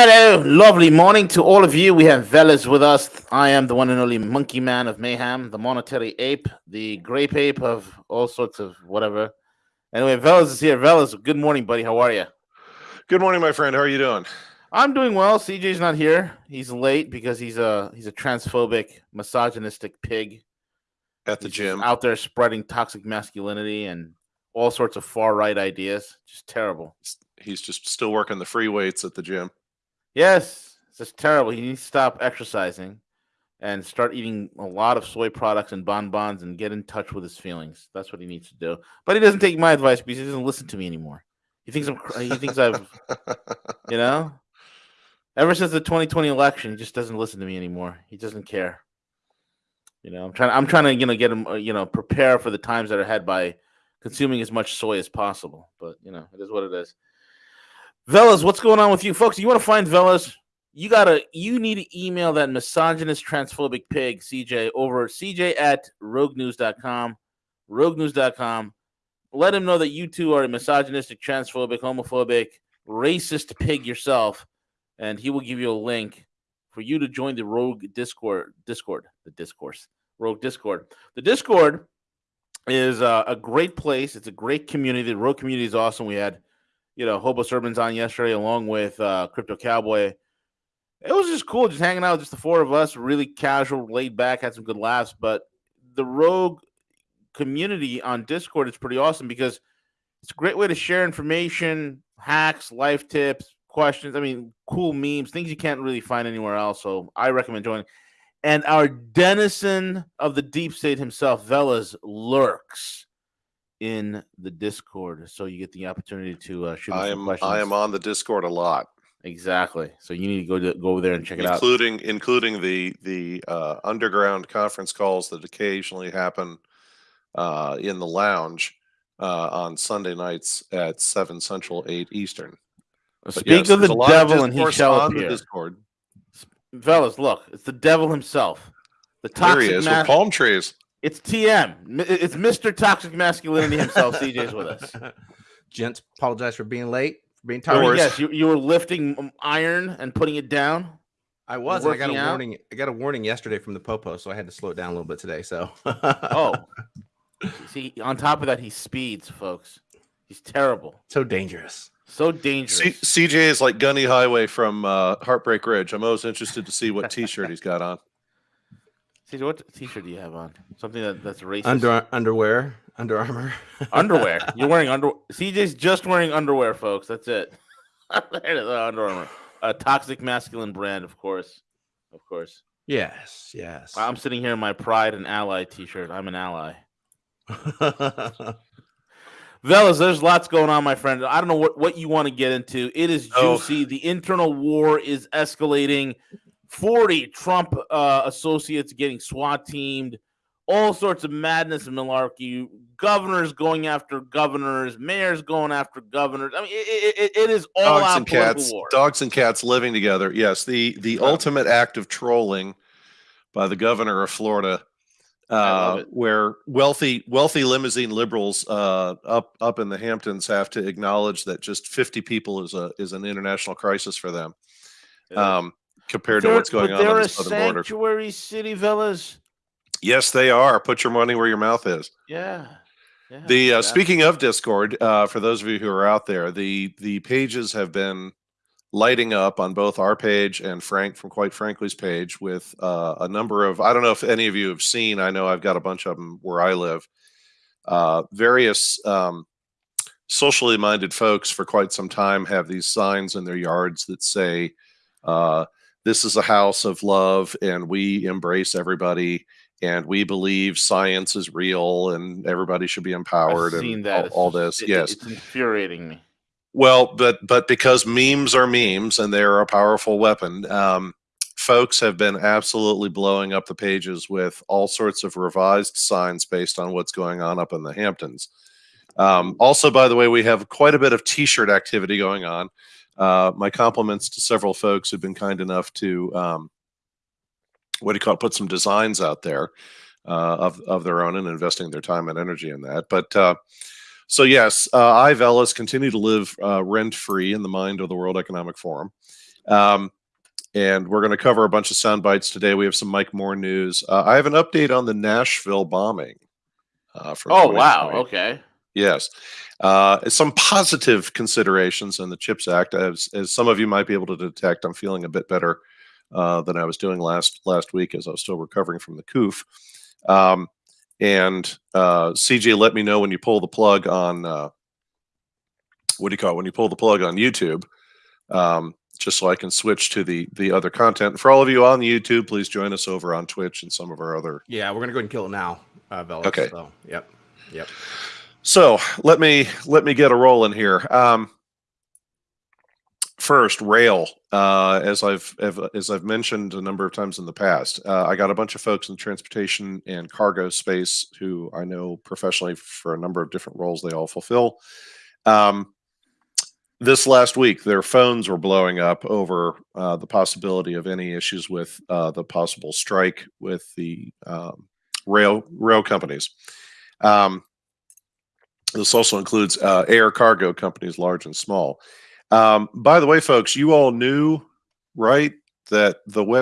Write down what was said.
Hello, lovely morning to all of you. We have Velas with us. I am the one and only monkey man of mayhem, the monetary ape, the grape ape of all sorts of whatever. Anyway, Velas is here. Velas, good morning, buddy. How are you? Good morning, my friend. How are you doing? I'm doing well. CJ's not here. He's late because he's a he's a transphobic, misogynistic pig at the he's gym. out there spreading toxic masculinity and all sorts of far right ideas. Just terrible. He's just still working the free weights at the gym. Yes, it's just terrible. He needs to stop exercising and start eating a lot of soy products and bonbons and get in touch with his feelings. That's what he needs to do. But he doesn't take my advice because he doesn't listen to me anymore. He thinks I'm. He thinks I've. You know. Ever since the 2020 election, he just doesn't listen to me anymore. He doesn't care. You know, I'm trying. I'm trying to, you know, get him, uh, you know, prepare for the times that are ahead by consuming as much soy as possible. But you know, it is what it is. Velas, what's going on with you, folks? You want to find Velas? You gotta. You need to email that misogynist, transphobic pig, CJ, over CJ at roguenews.com, roguenews.com. Let him know that you two are a misogynistic, transphobic, homophobic, racist pig yourself, and he will give you a link for you to join the Rogue Discord. Discord, the discourse, Rogue Discord. The Discord is uh, a great place. It's a great community. The Rogue community is awesome. We had, you know, Hobo Sermons on yesterday, along with uh, Crypto Cowboy. It was just cool, just hanging out, just the four of us, really casual, laid back, had some good laughs. But the Rogue community on Discord is pretty awesome because it's a great way to share information, hacks, life tips, questions. I mean, cool memes, things you can't really find anywhere else. So I recommend joining. And our denizen of the deep state himself, Velas, lurks in the Discord. So you get the opportunity to uh, shoot I am questions. I am on the Discord a lot, exactly. So you need to go to go over there and check it out. including including the the uh, underground conference calls that occasionally happen uh, in the lounge uh, on Sunday nights at seven Central, eight Eastern. But Speak yes, of the lot of devil, and he shall appear. Discord. Fellas, look, it's the devil himself. The There toxic he is mas- with palm trees. It's TM. It's Mr. Toxic Masculinity himself. CJ's with us. Gents, apologize for being late, for being No tired. worries. Yes, you, you were lifting um, iron and putting it down. I was. and I got a out? warning. I got a warning yesterday from the popo, so I had to slow it down a little bit today. So, Oh, see, on top of that, he speeds, folks. He's terrible. so dangerous. So dangerous. C- CJ is like Gunny Highway from uh, Heartbreak Ridge. I'm always interested to see what T-shirt he's got on. CJ, what t-shirt do you have on? Something that, that's racist. Under underwear, Under Armour. underwear. You're wearing under. CJ's just wearing underwear, folks. That's it. there it is, uh, Under Armour. A toxic masculine brand, of course. Of course. yes, yes. I'm sitting here in my Pride and Ally T-shirt. I'm an ally. Velas, there's lots going on, my friend. I don't know what, what you want to get into. It is Oh. juicy. The internal war is escalating. 40 Trump uh, associates getting SWAT teamed. All sorts of madness and malarkey. Governors going after governors. Mayors going after governors. I mean, it, it, it is all dogs out and cats war. dogs and cats living together yes the the ultimate act of trolling by the governor of florida uh, where wealthy wealthy limousine liberals uh, up up in the hamptons have to acknowledge that just 50 people is a is an international crisis for them Yeah. um, compared to what's going on on the southern border sanctuary city, Velas. yes they are put your money where your mouth is Yeah. yeah The uh, speaking of Discord, uh, for those of you who are out there, the the pages have been lighting up on both our page and Frank from Quite Frankly's page with uh, a number of. I don't know if any of you have seen. I know I've got a bunch of them where I live. Uh, various um, socially minded folks for quite some time have these signs in their yards that say, uh, "This is a house of love, and we embrace everybody." And we believe science is real, and everybody should be empowered, I've seen and that. all, all this. it- yes, it's infuriating me. well, but but because memes are memes and they're a powerful weapon, um, folks have been absolutely blowing up the pages with all sorts of revised signs based on what's going on up in the Hamptons. Um, also, by the way, we have quite a bit of T-shirt activity going on. Uh, my compliments to several folks who've been kind enough to um, what do you call it? Put some designs out there uh, of of their own and investing their time and energy in that. But uh, so yes, uh, I Velas continue to live uh, rent free in the mind of the World Economic Forum. Um, and we're going to cover a bunch of sound bites today. We have some Mike Moore news. Uh, I have an update on the Nashville bombing. Uh, from Oh wow. Okay. Yes. Uh, some positive considerations in the CHIPS Act, as, as some of you might be able to detect. I'm feeling a bit better uh, than I was doing last last week, as I was still recovering from the coof. Um, and uh, CJ, let me know when you pull the plug on uh, what do you call it? When you pull the plug on YouTube, um, just so I can switch to the the other content. For all of you on YouTube, please join us over on Twitch and some of our other Yeah, we're gonna go ahead and kill it now, uh, Velas. Okay. So, yep. Yep. So let me let me get a roll in here. Um, first, rail. Uh, as I've as I've mentioned a number of times in the past, uh, I got a bunch of folks in the transportation and cargo space who I know professionally for a number of different roles they all fulfill. Um, this last week, their phones were blowing up over uh, the possibility of any issues with uh, the possible strike with the um, rail rail companies. Um, this also includes uh, air cargo companies, large and small. Um, by the way, folks, you all knew, right, that the West